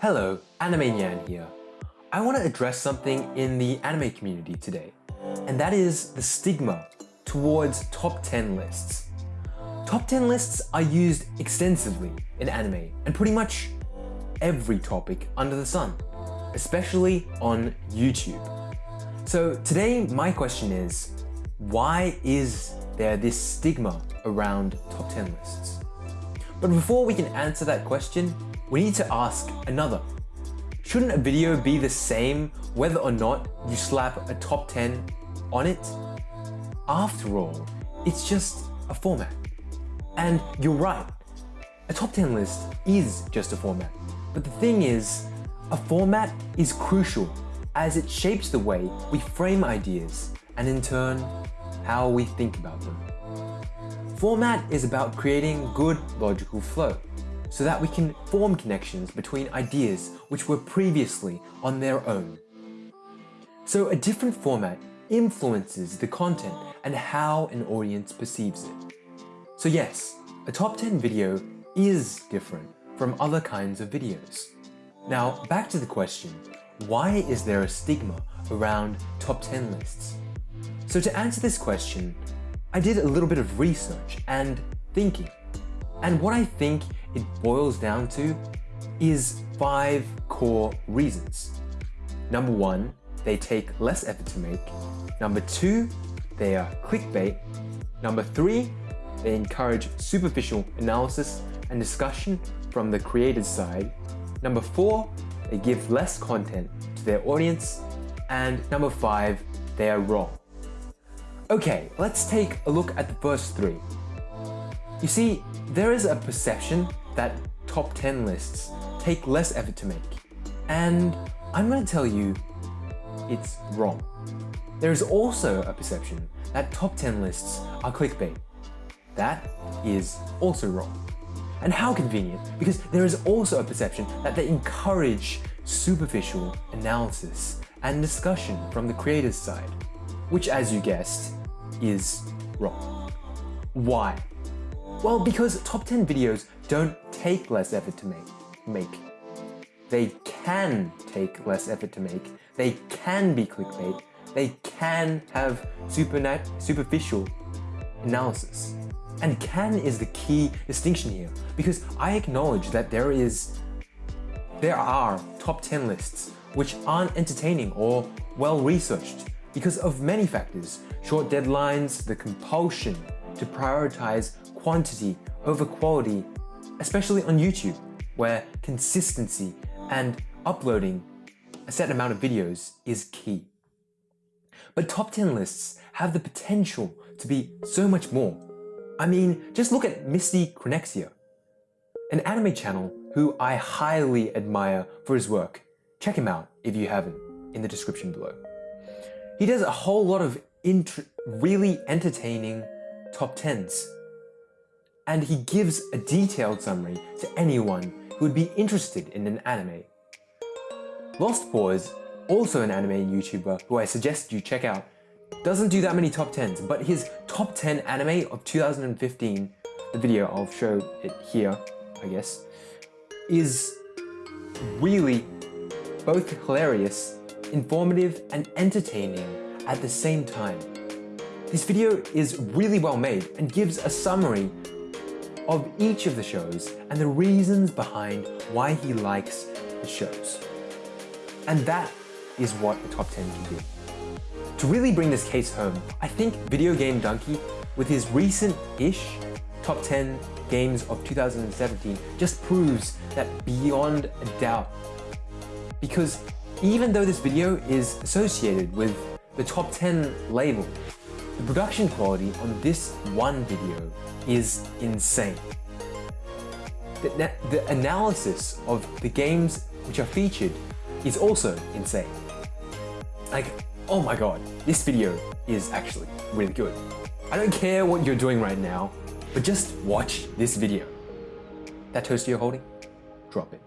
Hello, Anime Nyan here. I want to address something in the anime community today, and that is the stigma towards top 10 lists. Top 10 lists are used extensively in anime and pretty much every topic under the sun, especially on YouTube. So today my question is, why is there this stigma around top 10 lists? But before we can answer that question, we need to ask another. Shouldn't a video be the same whether or not you slap a top 10 on it? After all, it's just a format. And you're right, a top 10 list is just a format. But the thing is, a format is crucial as it shapes the way we frame ideas and in turn, how we think about them. Format is about creating good logical flow so that we can form connections between ideas which were previously on their own. So a different format influences the content and how an audience perceives it. So yes, a top 10 video is different from other kinds of videos. Now back to the question, why is there a stigma around top 10 lists? So to answer this question, I did a little bit of research and thinking. And what I think it boils down to is five core reasons. Number one, they take less effort to make. Number two, they are clickbait. Number three, they encourage superficial analysis and discussion from the creator's side. Number four, they give less content to their audience. And number five, they are wrong. Okay, let's take a look at the first three. You see, there is a perception that top 10 lists take less effort to make. And I'm going to tell you it's wrong. There is also a perception that top 10 lists are clickbait. That is also wrong. And how convenient, because there is also a perception that they encourage superficial analysis and discussion from the creator's side, which as you guessed, is wrong. Why? Well, because top 10 videos don't take less effort to make. make. They can take less effort to make. They can be clickbait. They can have superficial analysis. And can is the key distinction here because I acknowledge that there is there are top 10 lists which aren't entertaining or well researched because of many factors, short deadlines, the compulsion to prioritize quantity over quality, especially on YouTube, where consistency and uploading a set amount of videos is key. But top 10 lists have the potential to be so much more. I mean, just look at Misty Chronexia, an anime channel who I highly admire for his work. Check him out if you haven't in the description below. He does a whole lot of really entertaining top 10s. And he gives a detailed summary to anyone who would be interested in an anime. Lost Pause, also an anime YouTuber who I suggest you check out, doesn't do that many top 10s, but his top 10 anime of 2015, the video, I'll show it here, I guess, is really both hilarious informative and entertaining at the same time. This video is really well made and gives a summary of each of the shows and the reasons behind why he likes the shows. And that is what the top 10 can do. To really bring this case home, I think Video Game Dunkey, with his recent-ish top 10 games of 2017, just proves that beyond a doubt. Because even though this video is associated with the top 10 label, the production quality on this one video is insane. The, the analysis of the games which are featured is also insane. Like, oh my god, this video is actually really good. I don't care what you're doing right now, but just watch this video. That toaster you're holding, drop it.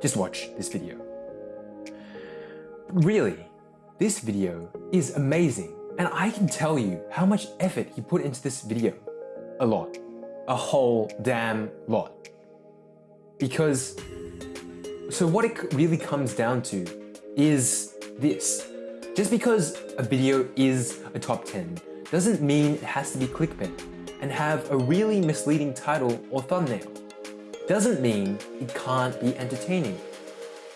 Just watch this video. Really, this video is amazing and I can tell you how much effort he put into this video. A lot. A whole damn lot. Because So what it really comes down to is this. Just because a video is a top 10 doesn't mean it has to be clickbait and have a really misleading title or thumbnail. Doesn't mean it can't be entertaining.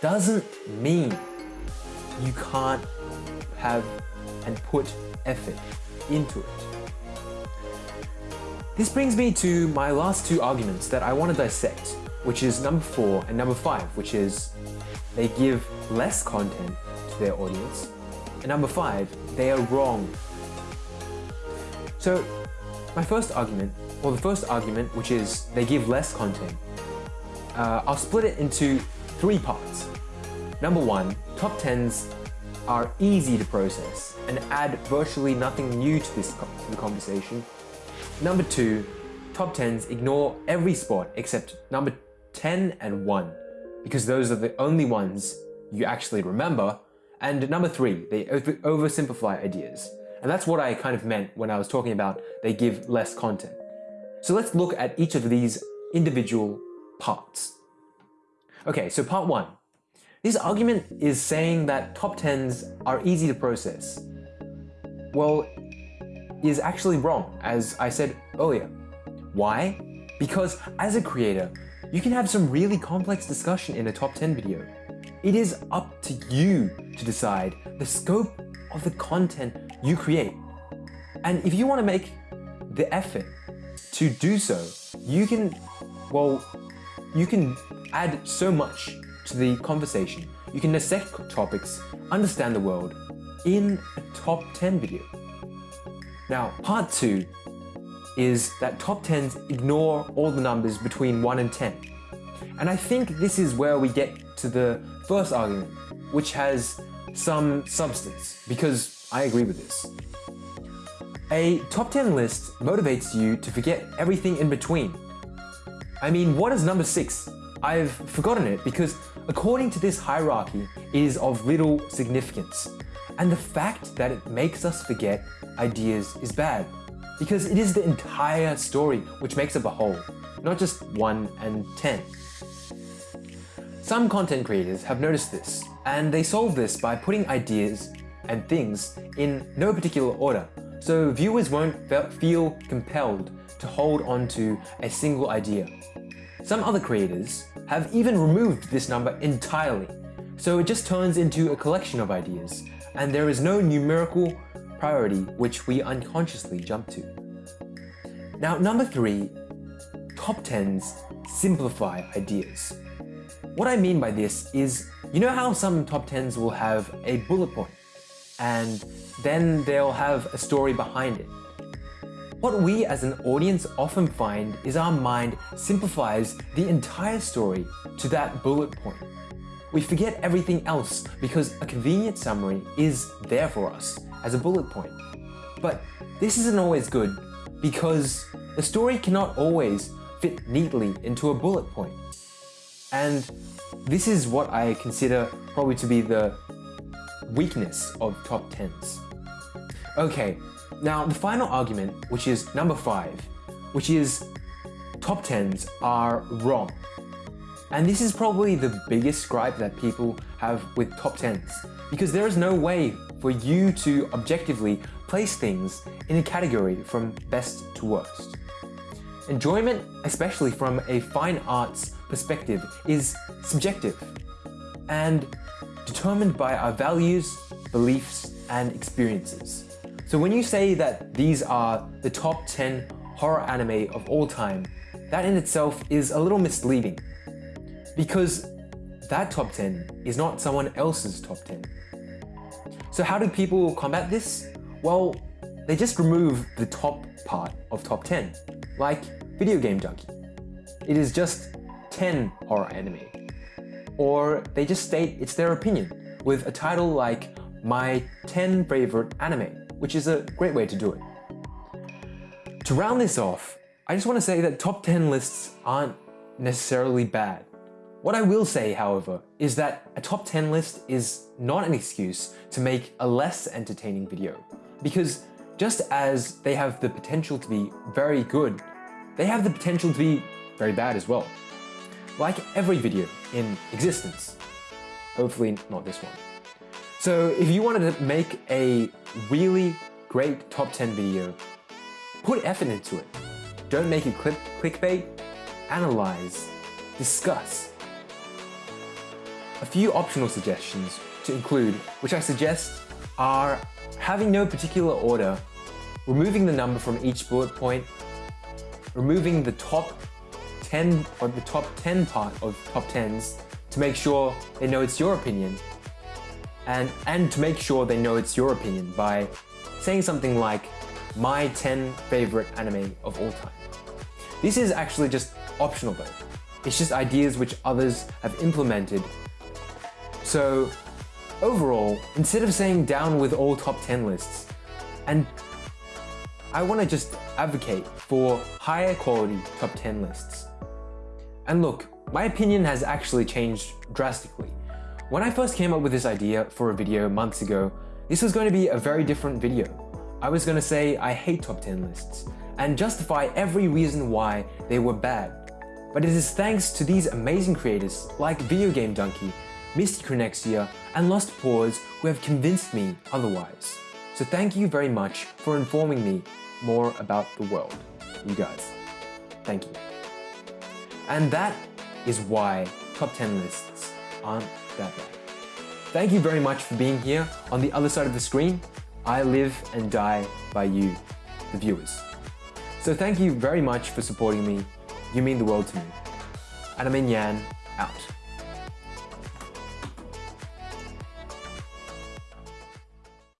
Doesn't mean you can't have and put effort into it. This brings me to my last two arguments that I want to dissect, which is number four and number five, which is they give less content to their audience, and number five, they are wrong. So my first argument, or the first argument, which is they give less content, uh, I'll split it into three parts. Number one, top 10s are easy to process and add virtually nothing new to this to the conversation. Number two, top 10s ignore every spot except number 10 and 1 because those are the only ones you actually remember. And number three, they oversimplify ideas. And that's what I kind of meant when I was talking about they give less content. So let's look at each of these individual parts. Okay, so part one. This argument is saying that top 10s are easy to process. Well, is actually wrong, as I said earlier. Why? Because as a creator, you can have some really complex discussion in a top 10 video. It is up to you to decide the scope of the content you create. And if you want to make the effort to do so, you can, well, you can add so much to the conversation. You can dissect topics, understand the world in a top 10 video. Now, part two is that top 10s ignore all the numbers between 1 and 10. And I think this is where we get to the first argument, which has some substance, because I agree with this. A top 10 list motivates you to forget everything in between. I mean, what is number 6? I've forgotten it because according to this hierarchy, it is of little significance. And the fact that it makes us forget ideas is bad, because it is the entire story which makes up a whole, not just 1 and 10. Some content creators have noticed this, and they solve this by putting ideas and things in no particular order, so viewers won't feel compelled to hold on to a single idea. Some other creators have even removed this number entirely, so it just turns into a collection of ideas, and there is no numerical priority which we unconsciously jump to. Now, number three, top 10s simplify ideas. What I mean by this is, you know how some top 10s will have a bullet point, and then they'll have a story behind it. What we as an audience often find is our mind simplifies the entire story to that bullet point. We forget everything else because a convenient summary is there for us as a bullet point. But this isn't always good because the story cannot always fit neatly into a bullet point. And this is what I consider probably to be the weakness of top 10s. Okay, now the final argument, which is number 5, which is top 10s are wrong. And this is probably the biggest gripe that people have with top 10s, because there is no way for you to objectively place things in a category from best to worst. Enjoyment, especially from a fine arts perspective, is subjective and determined by our values, beliefs, and experiences. So when you say that these are the top 10 horror anime of all time, that in itself is a little misleading because that top 10 is not someone else's top 10. So how do people combat this? Well, they just remove the top part of top 10, like Video Game Junkie. It is just 10 horror anime. Or they just state it's their opinion with a title like My 10 Favorite Anime, which is a great way to do it. To round this off, I just want to say that top 10 lists aren't necessarily bad. What I will say, however, is that a top 10 list is not an excuse to make a less entertaining video. Because just as they have the potential to be very good, they have the potential to be very bad as well. like every video in existence. Hopefully not this one. So if you wanted to make a really great top 10 video, put effort into it. Don't make it click clickbait, analyze, discuss. A few optional suggestions to include, which I suggest are having no particular order, removing the number from each bullet point, removing the top 10 or the top 10 part of top 10s to make sure they know it's your opinion and, and to make sure they know it's your opinion by saying something like my 10 favorite anime of all time. This is actually just optional though. It's just ideas which others have implemented. So overall, instead of saying down with all top 10 lists, and I want to just advocate for higher quality top 10 lists. And look, my opinion has actually changed drastically. When I first came up with this idea for a video months ago, this was going to be a very different video. I was going to say I hate top 10 lists and justify every reason why they were bad. But it is thanks to these amazing creators like Video Game Dunkey, Misty Chronexia, and Lost Pause who have convinced me otherwise. So thank you very much for informing me more about the world, you guys. Thank you. And that is why top 10 lists aren't that. Thank you very much for being here on the other side of the screen. I live and die by you, the viewers. So thank you very much for supporting me. You mean the world to me. Anime Yan, out.